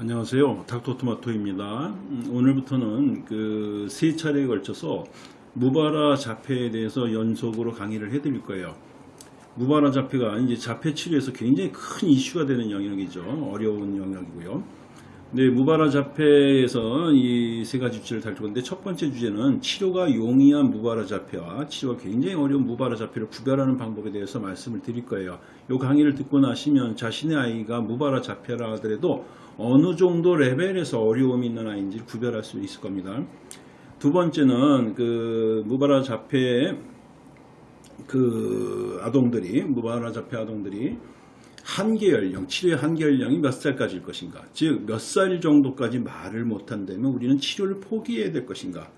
안녕하세요. 닥터토마토입니다. 음, 오늘부터는 그 세 차례에 걸쳐서 무바라 자폐에 대해서 연속으로 강의를 해드릴 거예요. 무바라 자폐가 이제 자폐 치료에서 굉장히 큰 이슈가 되는 영역이죠. 어려운 영역이고요. 네, 무바라 자폐에서 이 세 가지 주제를 다룰 건데 첫 번째 주제는 치료가 용이한 무바라 자폐와 치료가 굉장히 어려운 무바라 자폐를 구별하는 방법에 대해서 말씀을 드릴 거예요. 이 강의를 듣고 나시면 자신의 아이가 무바라 자폐라 하더라도 어느 정도 레벨에서 어려움이 있는 아이인지 구별할 수 있을 겁니다. 두 번째는 그 무바라 자폐 그 아동들이 무바라 자폐 아동들이 한계 연령, 치료의 한계 연령이 몇 살까지일 것인가? 즉, 몇 살 정도까지 말을 못한다면 우리는 치료를 포기해야 될 것인가?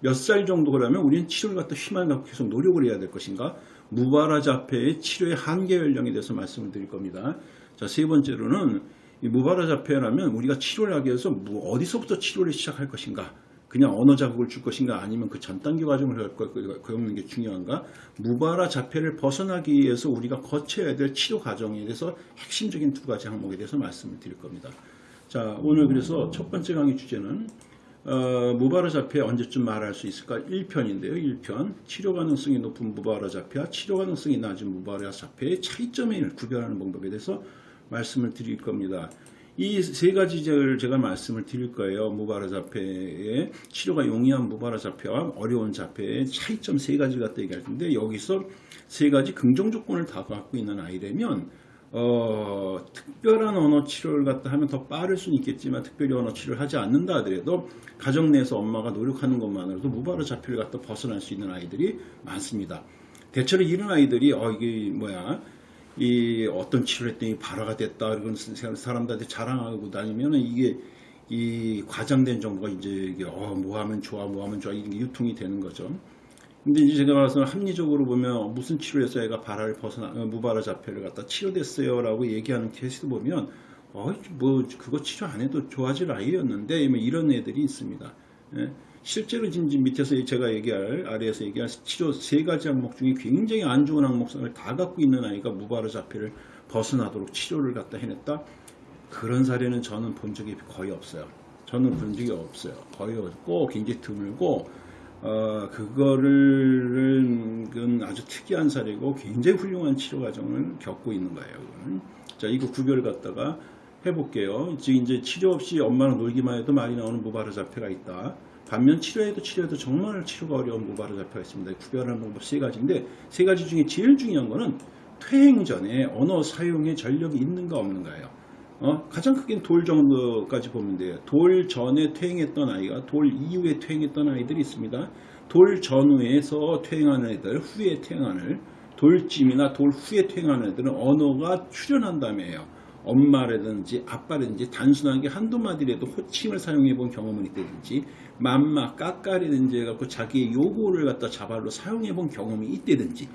몇 살 정도라면 우리는 치료를 갖다 희망을 갖고 계속 노력을 해야 될 것인가? 무바라 자폐의 치료의 한계 연령에 대해서 말씀을 드릴 겁니다. 자, 세 번째로는 이 무바라 자폐라면 우리가 치료를 하기 위해서 뭐 어디서부터 치료를 시작할 것인가? 그냥 언어 자극을 줄 것인가 아니면 그 전 단계 과정을 할 거는 게 중요한가? 무바라 자폐를 벗어나기 위해서 우리가 거쳐야 될 치료 과정에 대해서 핵심적인 두 가지 항목에 대해서 말씀을 드릴 겁니다. 자, 오늘 그래서 첫 번째 강의 주제는 어, 무바라 자폐 언제쯤 말할 수 있을까? 1편인데요. 1편. 치료 가능성이 높은 무바라 자폐와 치료 가능성이 낮은 무바라 자폐의 차이점을 구별하는 방법에 대해서 말씀을 드릴 겁니다. 이 세 가지를 제가 말씀을 드릴 거예요. 무바라 자폐의 치료가 용이한 무바라 자폐와 어려운 자폐의 차이점 세 가지 갖다 얘기할 텐데 여기서 세 가지 긍정 조건을 다 갖고 있는 아이라면 어, 특별한 언어 치료를 갖다 하면 더 빠를 수는 있겠지만 특별히 언어 치료를 하지 않는다 하더라도 가정 내에서 엄마가 노력하는 것만으로도 무바라 자폐를 갖다 벗어날 수 있는 아이들이 많습니다. 대체로 이런 아이들이 어 이게 뭐야 이 어떤 치료를 했더니 발화가 됐다 이런 사람들한테 자랑하고 다니면 이게 이 과장된 정보가 이제 이게 어뭐 하면 좋아 뭐 하면 좋아 이런 게 유통이 되는 거죠. 근데 이제 제가 말씀 합리적으로 보면 무슨 치료에서 애가 발화를 벗어나 어, 무발화 자폐를 갖다 치료됐어요라고 얘기하는 케이스도 보면 어뭐 그거 치료 안 해도 좋아질 아이였는데 뭐 이런 애들이 있습니다. 예. 실제로 지금 밑에서 제가 얘기할 아래에서 얘기할 치료 세 가지 항목 중에 굉장히 안 좋은 항목성을 다 갖고 있는 아이가 무발화 자폐를 벗어나도록 치료를 갖다 해냈다. 그런 사례는 저는 본 적이 거의 없어요. 저는 본 적이 없어요. 거의 없고 굉장히 드물고 어, 그거를 그 아주 특이한 사례고 굉장히 훌륭한 치료 과정을 겪고 있는 거예요. 자, 이거 구별 갖다가 해볼게요. 지금 이제 치료 없이 엄마랑 놀기만 해도 많이 나오는 무발화 자폐가 있다. 반면 치료해도 치료해도 정말 치료가 어려운 무발화 자폐가 있습니다. 구별하는 방법 세 가지인데 세 가지 중에 제일 중요한 거는 퇴행 전에 언어 사용에 전력이 있는가 없는가예요. 어? 가장 크게는 돌 정도까지 보면 돼요. 돌 전에 퇴행했던 아이가 돌 이후에 퇴행했던 아이들이 있습니다. 돌 전후에서 퇴행하는 애들, 후에 퇴행하는 돌쯤이나 돌 후에 퇴행하는 애들은 언어가 출현한다며요. 엄마라든지 아빠라든지 단순하게 한두 마디라도 호칭을 사용해 본 경험은 있다든지 맘마, 까까리든지 해갖고 자기의 요구를 갖다 자발로 사용해 본 경험이 있다든지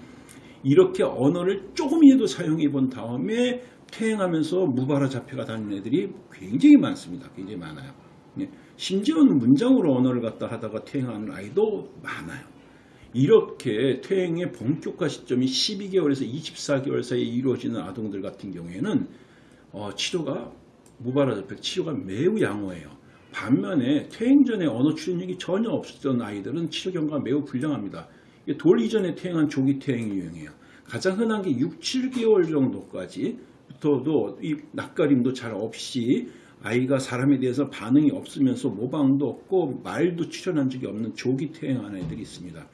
이렇게 언어를 조금이라도 사용해 본 다음에 퇴행하면서 무발화 자폐가 다니는 애들이 굉장히 많습니다. 굉장히 많아요. 예. 심지어는 문장으로 언어를 갖다 하다가 퇴행하는 아이도 많아요. 이렇게 퇴행의 본격화 시점이 12개월에서 24개월 사이에 이루어지는 아동들 같은 경우에는 어, 치료가 무발화 자폐 치료가 매우 양호해요. 반면에 퇴행 전에 언어 출현력이 전혀 없었던 아이들은 치료 경과가 매우 불량합니다. 돌 이전에 퇴행한 조기 퇴행이 유행해요. 가장 흔한 게 6, 7개월 정도까지 부터도 이 낯가림도 잘 없이 아이가 사람에 대해서 반응이 없으면서 모방도 없고 말도 출현한 적이 없는 조기 퇴행하는 애들이 있습니다.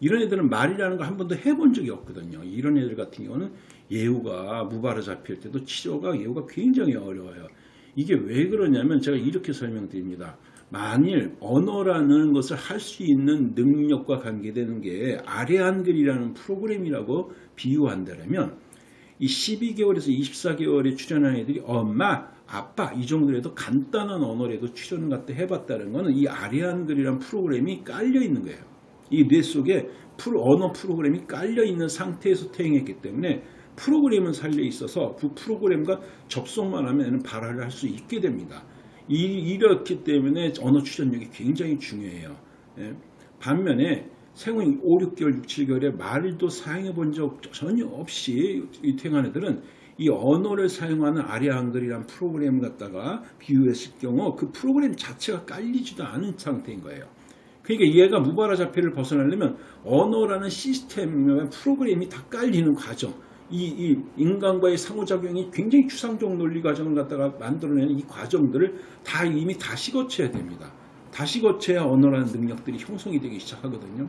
이런 애들은 말이라는 걸 한 번도 해본 적이 없거든요. 이런 애들 같은 경우는 예후가 무발화 잡힐 때도 치료가 예후가 굉장히 어려워요. 이게 왜 그러냐면 제가 이렇게 설명드립니다. 만일 언어라는 것을 할 수 있는 능력과 관계되는 게 아래 한글이라는 프로그램이라고 비유한다면 이 12개월에서 24개월에 출연한 애들이 엄마, 아빠 이 정도라도 간단한 언어라도 출연을 갖다 해봤다는 것은 이 아래 한글이라는 프로그램이 깔려 있는 거예요. 이 뇌 속에 언어 프로그램이 깔려 있는 상태에서 퇴행했기 때문에 프로그램은 살려 있어서 그 프로그램과 접속만 하면 발화를 할 수 있게 됩니다. 이, 이렇기 때문에 언어 출현력이 굉장히 중요해요. 예. 반면에 생후 5, 6개월, 6, 7개월에 말도 사용해 본 적 전혀 없이 퇴행한 애들은 이 언어를 사용하는 아래 한글이란 프로그램을 갖다가 비유했을 경우 그 프로그램 자체가 깔리지도 않은 상태인 거예요. 그러니까 얘가 무바라 자폐를 벗어나려면 언어라는 시스템, 프로그램이 다 깔리는 과정. 이, 이 인간과의 상호작용이 굉장히 추상적 논리 과정을 갖다가 만들어내는 이 과정들을 다 이미 다시 거쳐야 됩니다. 다시 거쳐야 언어라는 능력들이 형성이 되기 시작하거든요.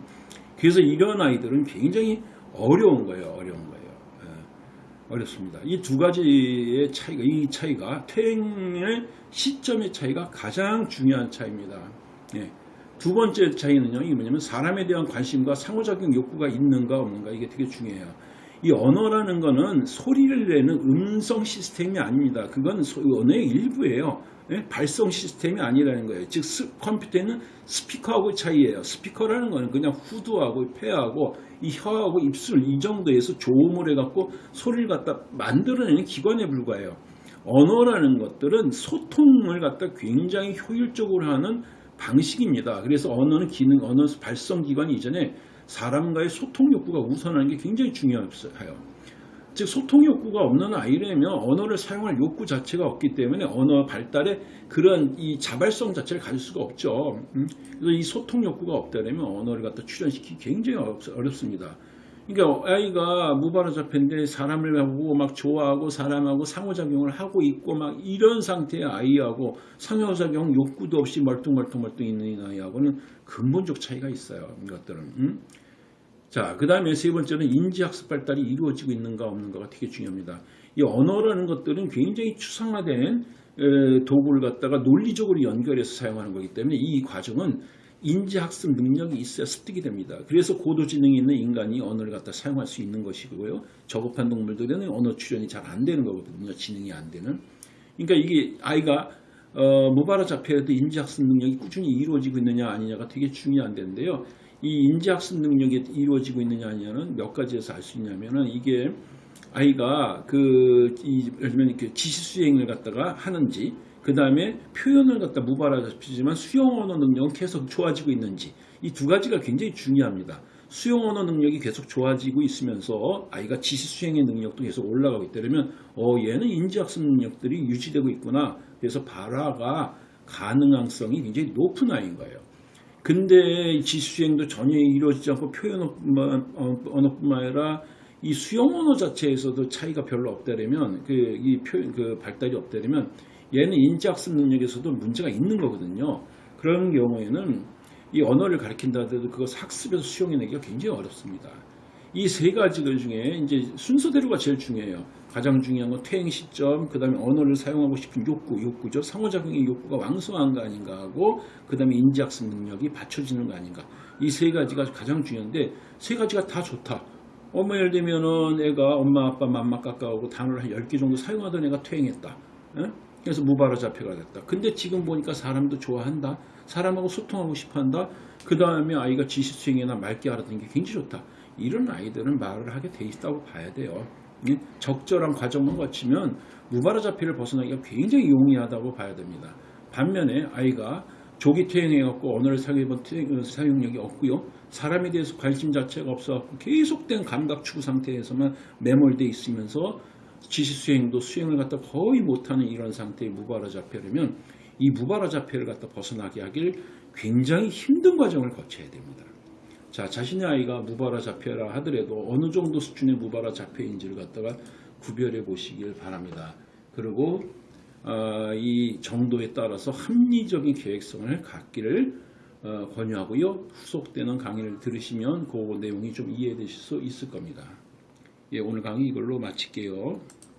그래서 이런 아이들은 굉장히 어려운 거예요. 어려운 거예요. 예, 어렵습니다. 이 두 가지의 차이가 이 차이가 퇴행의 시점의 차이가 가장 중요한 차이입니다. 예. 두 번째 차이는요. 이게 뭐냐면 사람에 대한 관심과 상호작용 욕구가 있는가 없는가 이게 되게 중요해요. 이 언어라는 거는 소리를 내는 음성 시스템이 아닙니다. 그건 소- 언어의 일부예요. 예? 발성 시스템이 아니라는 거예요. 즉 스- 컴퓨터에는 스피커하고 차이예요. 스피커라는 거는 그냥 후두하고 폐하고 이 혀하고 입술 이 정도에서 조음을 해갖고 소리를 갖다 만들어내는 기관에 불과해요. 언어라는 것들은 소통을 갖다 굉장히 효율적으로 하는 방식입니다. 그래서 언어는 기능, 언어 발성 기관 이전에 사람과의 소통 욕구가 우선하는 게 굉장히 중요해요. 즉 소통 욕구가 없는 아이라면 언어를 사용할 욕구 자체가 없기 때문에 언어 발달에 그런 이 자발성 자체를 가질 수가 없죠. 음? 그래서 이 소통 욕구가 없다면 언어를 갖다 출현시키기 굉장히 어렵, 어렵습니다. 그러니까 아이가 무바라 자폐인데 사람을 보고 막 좋아하고 사람하고 상호작용을 하고 있고 막 이런 상태의 아이하고 상호작용 욕구도 없이 멀뚱멀뚱멀뚱 있는 이 아이하고는 근본적 차이가 있어요. 이것들은. 음? 자, 그 다음에 세 번째는 인지학습 발달이 이루어지고 있는가 없는가가 되게 중요합니다. 이 언어라는 것들은 굉장히 추상화된 에, 도구를 갖다가 논리적으로 연결해서 사용하는 거기 때문에 이 과정은 인지학습 능력이 있어야 습득이 됩니다. 그래서 고도지능이 있는 인간이 언어를 갖다 사용할 수 있는 것이고요. 저급한 동물들은 언어 출현이 잘 안 되는 거거든요. 지능이 안 되는. 그러니까 이게 아이가 어, 무바라 자폐에도 인지학습 능력이 꾸준히 이루어지고 있느냐 아니냐가 되게 중요한 데인데요. 이 인지학습 능력이 이루어지고 있느냐 아니냐는 몇 가지에서 알 수 있냐면은 이게 아이가 그, 이, 예를 들면 이렇게 지시 수행을 갖다가 하는지, 그 다음에 표현을 갖다 잡히지만 수용 언어 능력은 계속 좋아지고 있는지, 이 두 가지가 굉장히 중요합니다. 수용 언어 능력이 계속 좋아지고 있으면서 아이가 지시 수행의 능력도 계속 올라가고 있다면, 어, 얘는 인지학습 능력들이 유지되고 있구나. 그래서 발화가 가능성이 굉장히 높은 아이인 거예요. 근데 지수행도 전혀 이루어지지 않고 표현 언어뿐만 아니라 이 수용 언어 자체에서도 차이가 별로 없다면 그 이 표현 그 발달이 없다면 얘는 인지학습 능력에서도 문제가 있는 거거든요. 그런 경우에는 이 언어를 가르친다 하더라도 그것 학습에서 수용해내기가 굉장히 어렵습니다. 이 세 가지 그 중에 이제 순서대로가 제일 중요해요. 가장 중요한 건 퇴행 시점, 그 다음에 언어를 사용하고 싶은 욕구, 욕구죠. 상호작용의 욕구가 왕성한 거 아닌가 하고, 그 다음에 인지학습 능력이 받쳐지는 거 아닌가. 이 세 가지가 가장 중요한데, 세 가지가 다 좋다. 엄마 예를 들면은 애가 엄마 아빠 맘마 깎아오고 단어를 한 10개 정도 사용하던 애가 퇴행했다. 예? 그래서 무바라 자폐가 됐다. 근데 지금 보니까 사람도 좋아한다. 사람하고 소통하고 싶어 한다. 그 다음에 아이가 지시수행이나 말기 알아듣는 게 굉장히 좋다. 이런 아이들은 말을 하게 돼 있다고 봐야 돼요. 예? 적절한 과정만 거치면 무바라 자폐를 벗어나기가 굉장히 용이하다고 봐야 됩니다. 반면에 아이가 조기 퇴행해갖고 언어를 사용해본 퇴행- 사용력이 없고요. 사람에 대해서 관심 자체가 없어갖고 계속된 감각 추구 상태에서만 매몰돼 있으면서 지시 수행도 수행을 갖다 거의 못하는 이런 상태의 무바라 자폐라면 이 무바라 자폐를 갖다 벗어나게 하길 굉장히 힘든 과정을 거쳐야 됩니다. 자, 자신의 아이가 무바라 자폐라 하더라도 어느 정도 수준의 무바라 자폐인지를 갖다가 구별해 보시길 바랍니다. 그리고 어, 이 정도에 따라서 합리적인 계획성을 갖기를 어, 권유하고요. 후속되는 강의를 들으시면 그 내용이 좀 이해되실 수 있을 겁니다. 예, 오늘 강의 이걸로 마칠게요.